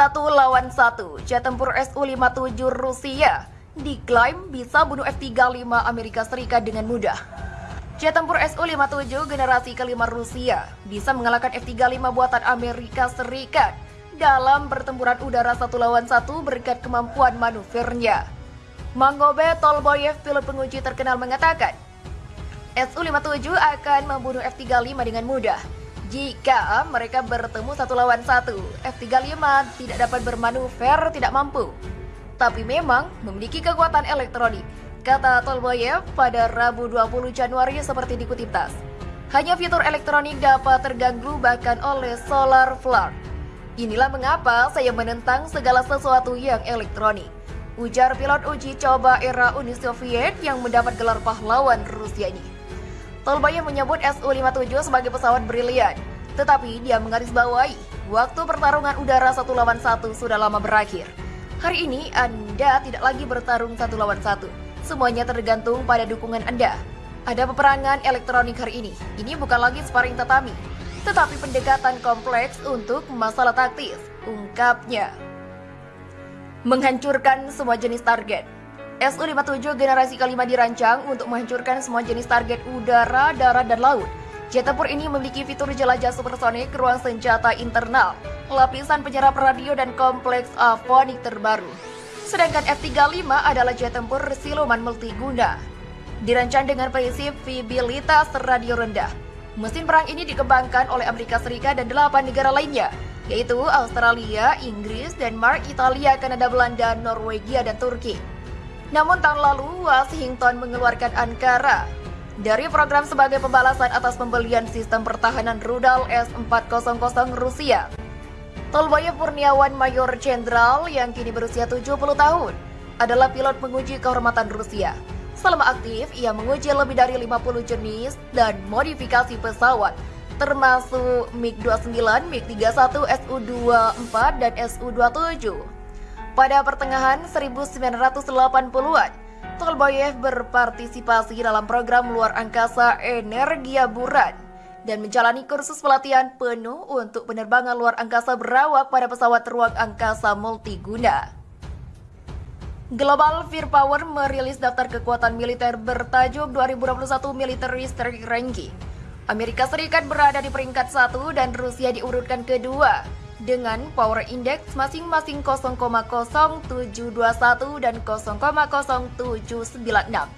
Satu lawan satu, jet tempur Su-57 Rusia diklaim bisa bunuh F-35 Amerika Serikat dengan mudah. Jet tempur Su-57 generasi kelima Rusia bisa mengalahkan F-35 buatan Amerika Serikat dalam pertempuran udara satu lawan satu berkat kemampuan manuvernya. Mangobe Tolboyev, pilot penguji terkenal mengatakan, Su-57 akan membunuh F-35 dengan mudah. Jika mereka bertemu satu lawan satu, F-35 tidak dapat bermanuver, tidak mampu. Tapi memang memiliki kekuatan elektronik, kata Tolboyev pada Rabu 20 Januari seperti dikutip TAS. Hanya fitur elektronik dapat terganggu bahkan oleh solar flare. Inilah mengapa saya menentang segala sesuatu yang elektronik. Ujar pilot uji coba era Uni Soviet yang mendapat gelar pahlawan Rusia ini. Tolbayev menyebut Su-57 sebagai pesawat brilian, tetapi dia menggarisbawahi waktu pertarungan udara satu lawan satu sudah lama berakhir. Hari ini Anda tidak lagi bertarung satu lawan satu. Semuanya tergantung pada dukungan Anda. Ada peperangan elektronik hari ini. Ini bukan lagi sparring tatami, tetapi pendekatan kompleks untuk masalah taktis, ungkapnya. Menghancurkan semua jenis target. Su-57 generasi kelima dirancang untuk menghancurkan semua jenis target udara, darat, dan laut. Jet tempur ini memiliki fitur jelajah supersonik, ruang senjata internal, lapisan penyerap radio, dan kompleks avonik terbaru. Sedangkan F-35 adalah jet tempur siluman multiguna. Dirancang dengan prinsip vibilitas radio rendah, Mesin perang ini dikembangkan oleh Amerika Serikat dan delapan negara lainnya, yaitu Australia, Inggris, Denmark, Italia, Kanada, Belanda, Norwegia, dan Turki. Namun tahun lalu, Washington mengeluarkan Ankara dari program sebagai pembalasan atas pembelian sistem pertahanan rudal S-400 Rusia. Tolboyev Purniawan Mayor Jenderal yang kini berusia 70 tahun adalah pilot penguji kehormatan Rusia. Selama aktif, ia menguji lebih dari 50 jenis dan modifikasi pesawat, termasuk MiG-29, MiG-31, Su-24, dan Su-27. Pada pertengahan 1980-an, Tolboyev berpartisipasi dalam program luar angkasa Energia Buran dan menjalani kursus pelatihan penuh untuk penerbangan luar angkasa berawak pada pesawat ruang angkasa multiguna. Global Firepower merilis daftar kekuatan militer bertajuk 2021 Military Strength Ranking. Amerika Serikat berada di peringkat satu dan Rusia diurutkan kedua dengan power index masing-masing 0,0721 dan 0,0796.